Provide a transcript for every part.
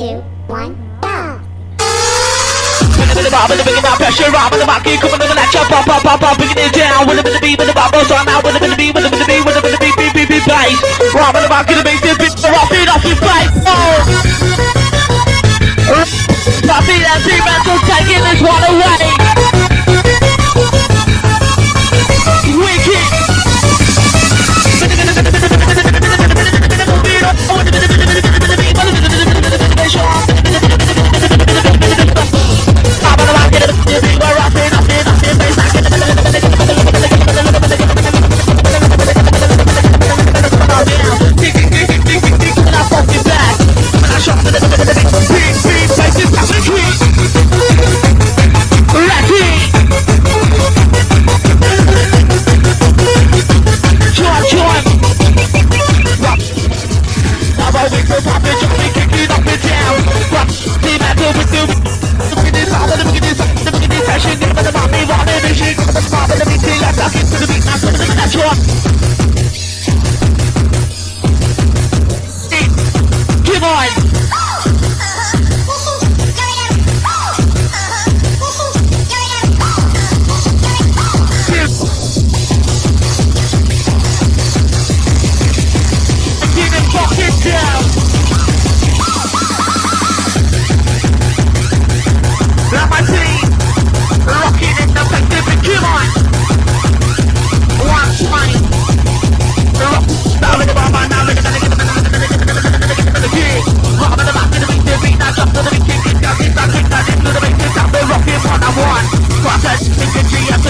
two, one, go! Down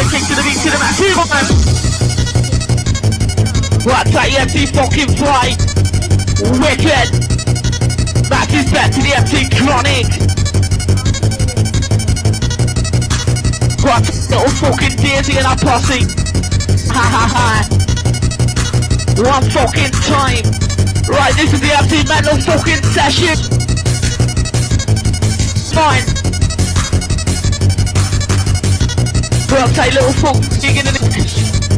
the kick to the beat, to the back, on! What's that empty fucking fly? Wicked! That is back to the empty chronic! What little fucking daisy in our posse? Ha ha ha! One fucking time! Right, this is the empty mental fucking session! Fine! 太冷 tyler